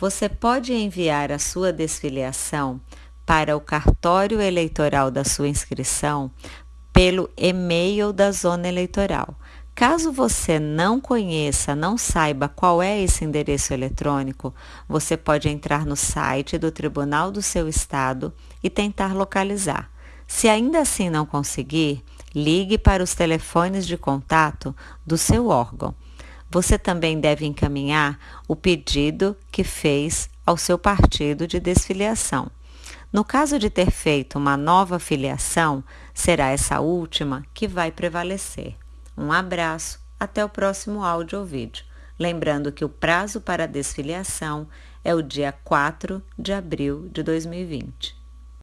você pode enviar a sua desfiliação para o cartório eleitoral da sua inscrição pelo e-mail da zona eleitoral. Caso você não conheça, não saiba qual é esse endereço eletrônico, você pode entrar no site do Tribunal do seu Estado e tentar localizar. Se ainda assim não conseguir, ligue para os telefones de contato do seu órgão. Você também deve encaminhar o pedido que fez ao seu partido de desfiliação. No caso de ter feito uma nova filiação, será essa última que vai prevalecer. Um abraço, até o próximo áudio ou vídeo. Lembrando que o prazo para desfiliação é o dia 4 de abril de 2020.